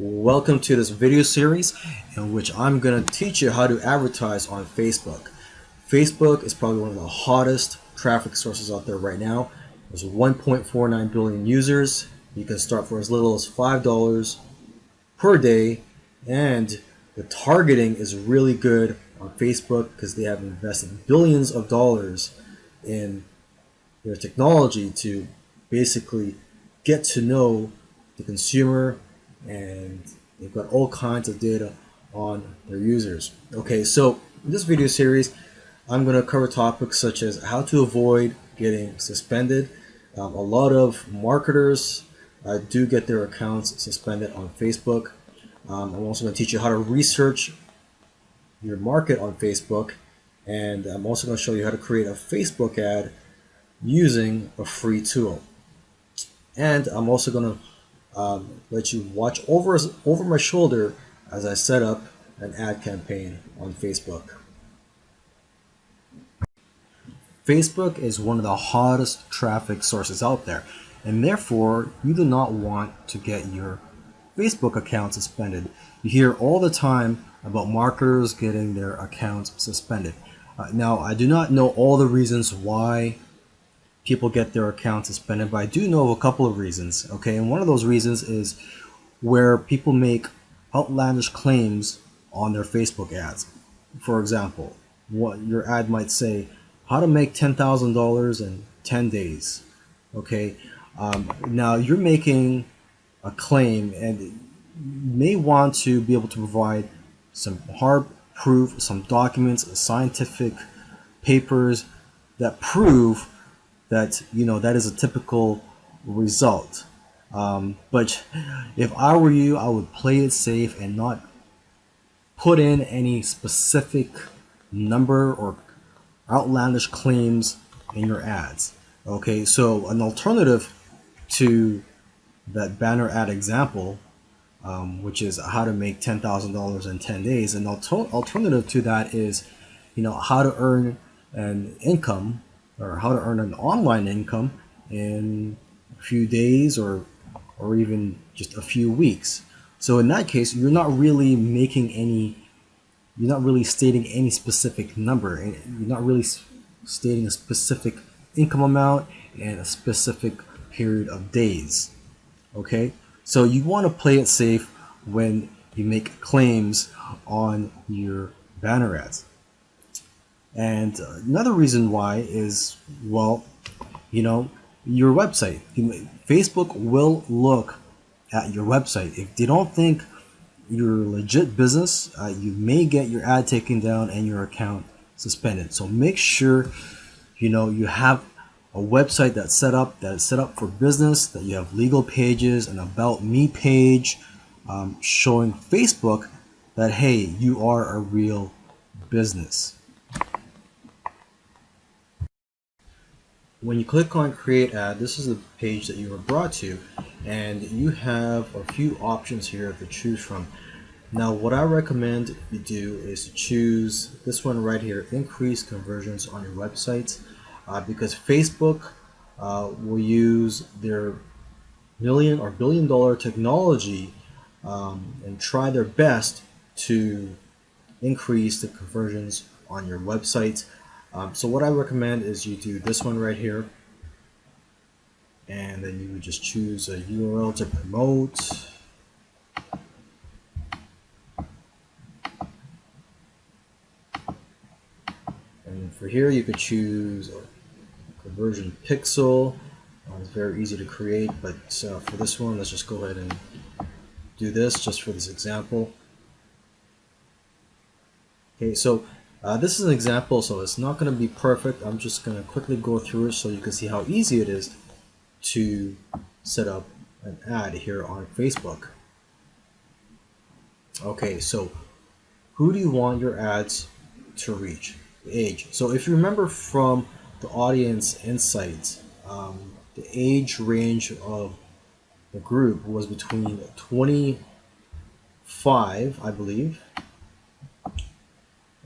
Welcome to this video series in which I'm going to teach you how to advertise on Facebook. Facebook is probably one of the hottest traffic sources out there right now. There's 1.49 billion users. You can start for as little as $5 per day and the targeting is really good on Facebook because they have invested billions of dollars in their technology to basically get to know the consumer and they've got all kinds of data on their users. Okay, so in this video series, I'm going to cover topics such as how to avoid getting suspended. Um, a lot of marketers uh, do get their accounts suspended on Facebook. Um, I'm also going to teach you how to research your market on Facebook. And I'm also going to show you how to create a Facebook ad using a free tool. And I'm also going to um, let you watch over, over my shoulder as I set up an ad campaign on Facebook. Facebook is one of the hottest traffic sources out there and therefore you do not want to get your Facebook account suspended. You hear all the time about marketers getting their accounts suspended. Uh, now I do not know all the reasons why people get their accounts suspended, but I do know of a couple of reasons, okay? And one of those reasons is where people make outlandish claims on their Facebook ads. For example, what your ad might say, how to make $10,000 in 10 days, okay? Um, now you're making a claim and you may want to be able to provide some hard proof, some documents, scientific papers that prove that you know that is a typical result. Um, but if I were you, I would play it safe and not put in any specific number or outlandish claims in your ads. Okay, so an alternative to that banner ad example, um, which is how to make $10,000 in 10 days, an alter alternative to that is, you know, how to earn an income or how to earn an online income in a few days or or even just a few weeks. So in that case, you're not really making any, you're not really stating any specific number. And you're not really stating a specific income amount and a specific period of days. Okay, so you want to play it safe when you make claims on your banner ads. And another reason why is, well, you know, your website. Facebook will look at your website. If they don't think you're a legit business, uh, you may get your ad taken down and your account suspended. So make sure, you know, you have a website that's set up, that is set up for business, that you have legal pages, an about me page, um, showing Facebook that, hey, you are a real business. When you click on create ad this is the page that you were brought to and you have a few options here to choose from. Now what I recommend you do is to choose this one right here increase conversions on your website uh, because Facebook uh, will use their million or billion dollar technology um, and try their best to increase the conversions on your website um, so what I recommend is you do this one right here. And then you would just choose a URL to promote. And for here you could choose a conversion pixel. Uh, it's very easy to create but uh, for this one let's just go ahead and do this just for this example. Okay so uh, this is an example, so it's not going to be perfect. I'm just going to quickly go through it so you can see how easy it is to set up an ad here on Facebook. Okay, so who do you want your ads to reach? The age. So if you remember from the audience insights, um, the age range of the group was between 25, I believe,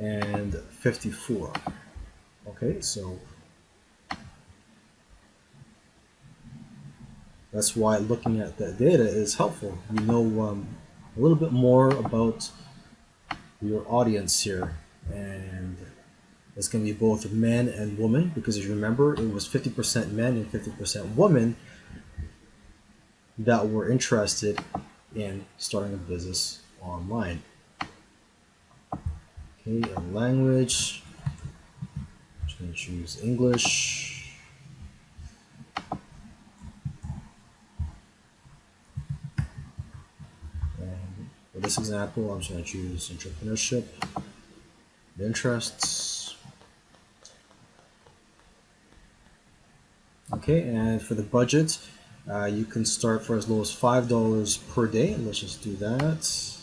and 54. Okay, so that's why looking at that data is helpful. You know um, a little bit more about your audience here. And it's going to be both men and women because if you remember, it was 50% men and 50% women that were interested in starting a business online. Okay, language. I'm just going to choose English. And for this example, I'm just going to choose entrepreneurship, interests. Okay, and for the budget, uh, you can start for as low as $5 per day. Let's just do that.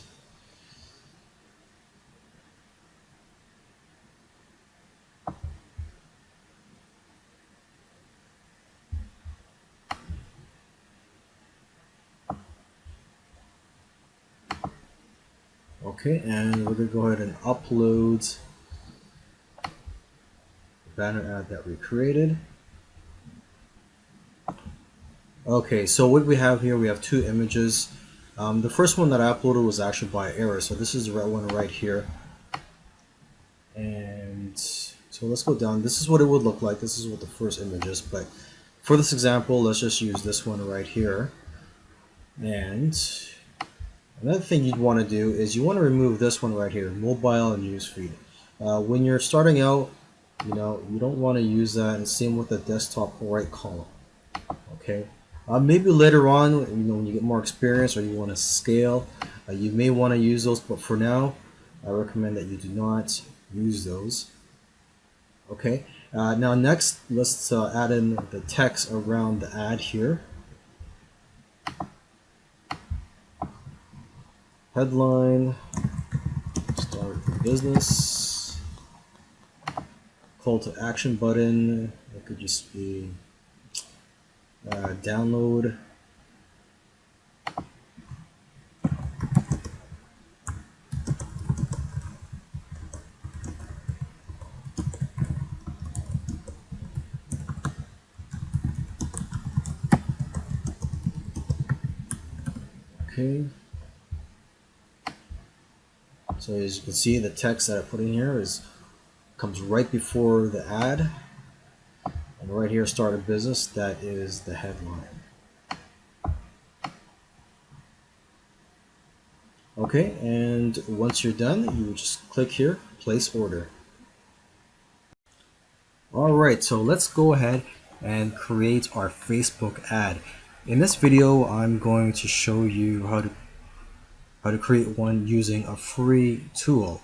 Okay, and we're to go ahead and upload the banner ad that we created. Okay, so what we have here, we have two images. Um, the first one that I uploaded was actually by error, so this is the right one right here. And so let's go down. This is what it would look like. This is what the first image is, but for this example, let's just use this one right here. And another thing you'd want to do is you want to remove this one right here, mobile and newsfeed. Uh, when you're starting out, you know, you don't want to use that, and same with the desktop right column. Okay, uh, maybe later on, you know, when you get more experience or you want to scale, uh, you may want to use those, but for now, I recommend that you do not use those. Okay, uh, now next, let's uh, add in the text around the ad here. Headline, start business, call to action button, it could just be uh, download. Okay so as you can see the text that I put in here is comes right before the ad and right here, start a business, that is the headline. Okay, and once you're done, you just click here, place order. Alright, so let's go ahead and create our Facebook ad. In this video, I'm going to show you how to how to create one using a free tool.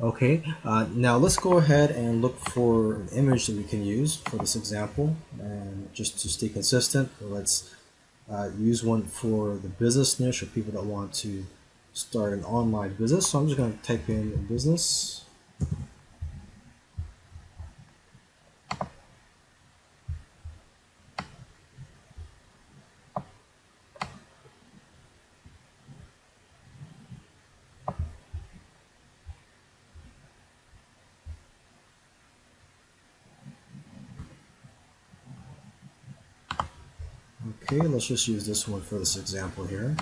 Okay, uh, now let's go ahead and look for an image that we can use for this example. And just to stay consistent, let's uh, use one for the business niche or people that want to start an online business. So I'm just going to type in business. Okay, let's just use this one for this example here.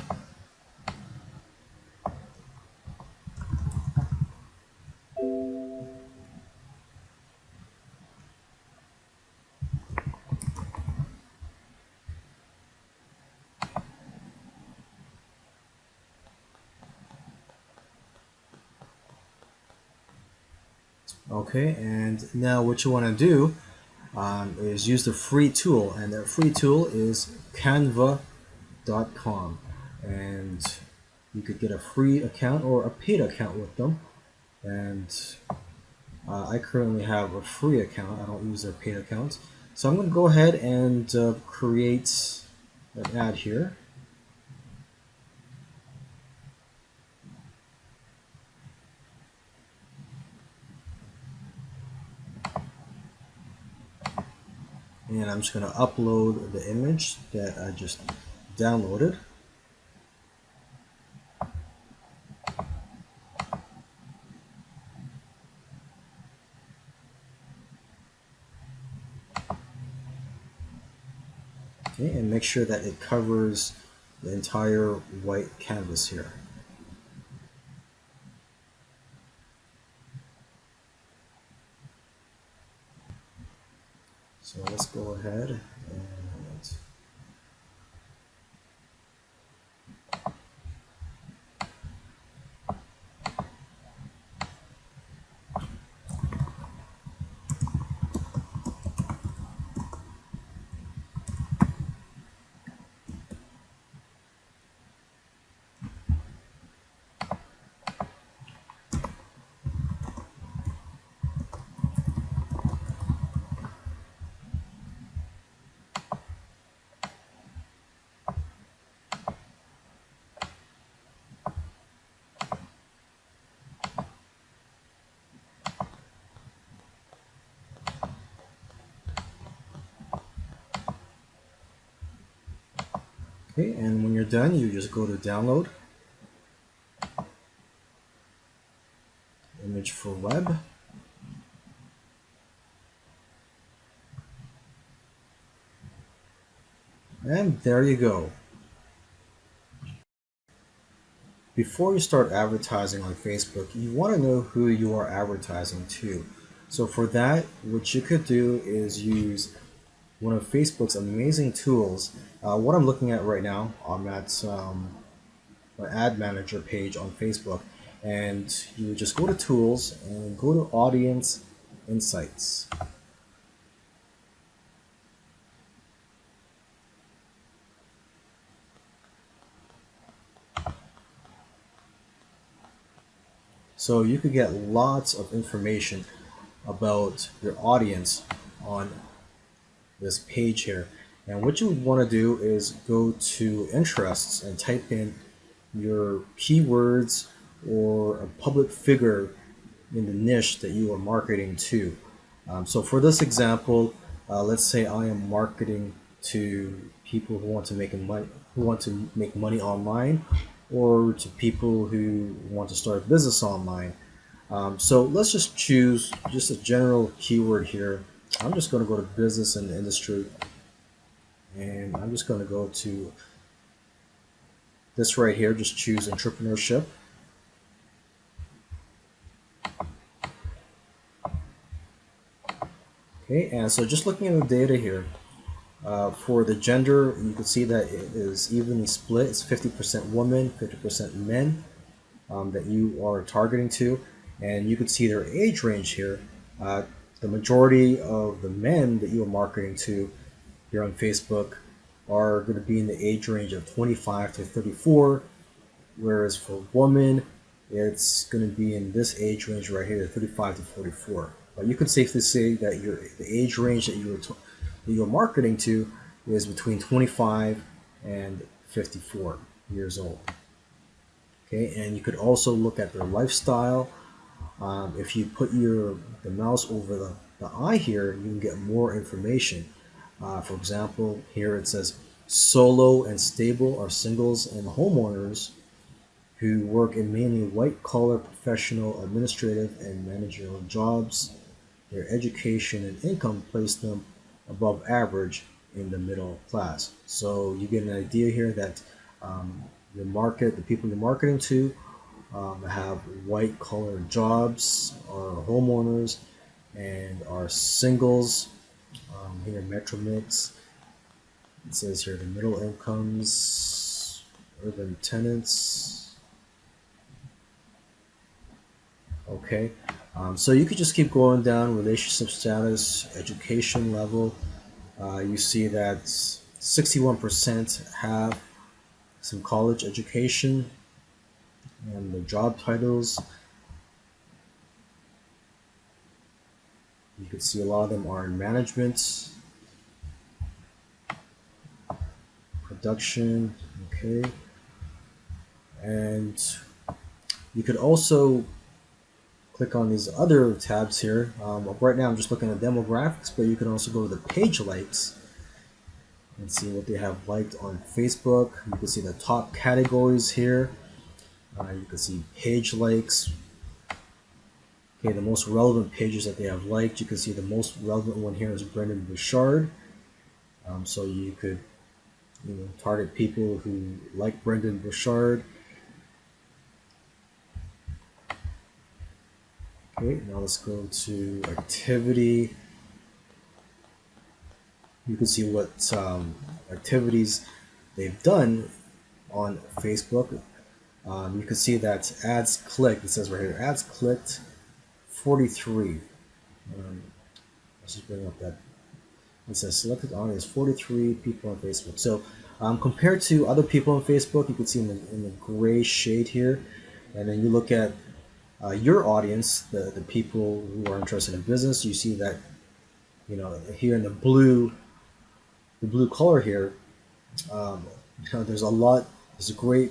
Okay, and now what you want to do um, is use the free tool and that free tool is canva.com and you could get a free account or a paid account with them. And uh, I currently have a free account. I don't use their paid accounts so I'm going to go ahead and uh, create an ad here and I'm just going to upload the image that I just downloaded. Okay, and make sure that it covers the entire white canvas here. So let's go ahead and Okay, and when you're done, you just go to download. Image for web. And there you go. Before you start advertising on Facebook, you want to know who you are advertising to. So for that, what you could do is use one of Facebook's amazing tools. Uh, what I'm looking at right now, I'm at um, my ad manager page on Facebook, and you just go to tools and go to audience insights. So you could get lots of information about your audience on this page here. And what you want to do is go to interests and type in your keywords or a public figure in the niche that you are marketing to. Um, so for this example, uh, let's say I am marketing to people who want to make money who want to make money online or to people who want to start a business online. Um, so let's just choose just a general keyword here I'm just going to go to business and industry and I'm just going to go to this right here just choose entrepreneurship. Okay and so just looking at the data here uh, for the gender you can see that it is evenly split. It's 50% women 50% men um, that you are targeting to. And you can see their age range here. Uh, the majority of the men that you are marketing to here on Facebook are going to be in the age range of 25 to 34, whereas for women, it's going to be in this age range right here, 35 to 44. But you can safely say that your the age range that you are that you're marketing to is between 25 and 54 years old. Okay, and you could also look at their lifestyle um, if you put your the mouse over the, the eye here, you can get more information. Uh, for example, here it says solo and stable are singles and homeowners who work in mainly white-collar professional, administrative, and managerial jobs. Their education and income place them above average in the middle class. So you get an idea here that um, market, the people you're marketing to, um, have white collar jobs, are homeowners, and are singles. Um, here, Metromix. It says here the middle incomes, urban tenants. Okay, um, so you could just keep going down relationship status, education level. Uh, you see that 61% have some college education, and the job titles. You can see a lot of them are in management, production, okay. And you could also click on these other tabs here. Um, right now I'm just looking at demographics, but you can also go to the page likes and see what they have liked on Facebook. You can see the top categories here. Uh, you can see page likes. Okay, the most relevant pages that they have liked. You can see the most relevant one here is Brendon Burchard. Um, so you could you know, target people who like Brendon Burchard. Okay, now let's go to activity. you can see what um, activities they've done on Facebook. Um, you can see that ads clicked, it says right here, ads clicked 43. Um, let's just bring up that. It says selected audience 43 people on Facebook. So um, compared to other people on Facebook, you can see in the, in the gray shade here, and then you look at uh, your audience, the, the people who are interested in business, you see that, you know, here in the blue, the blue color here, um, you know, there's a lot, there's a great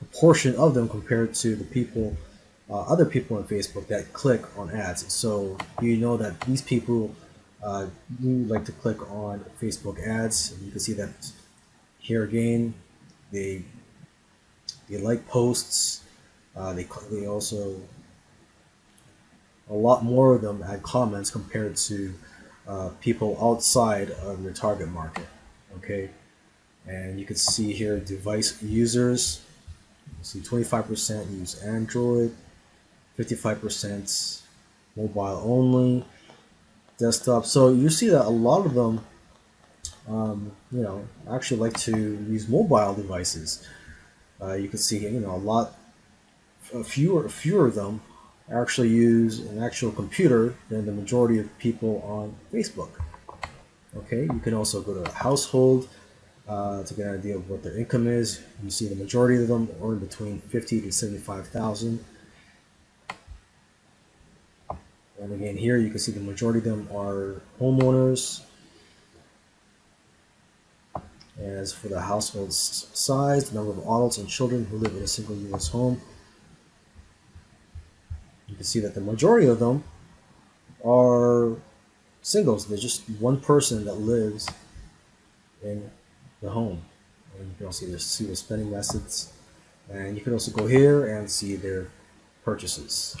proportion of them compared to the people, uh, other people on Facebook that click on ads. So you know that these people uh, do like to click on Facebook ads. You can see that here again, they they like posts. Uh, they they also a lot more of them add comments compared to uh, people outside of your target market. Okay, and you can see here device users. See 25% use Android, 55% mobile only, desktop. So you see that a lot of them, um, you know, actually like to use mobile devices. Uh, you can see, you know, a lot, a fewer, fewer of them actually use an actual computer than the majority of people on Facebook. Okay, you can also go to household uh, to get an idea of what their income is. You see the majority of them earn between 50 to 75,000. And again, here you can see the majority of them are homeowners. As for the household size, the number of adults and children who live in a single U.S. home, you can see that the majority of them are singles. There's just one person that lives in the home. And you can also see their spending methods. And you can also go here and see their purchases.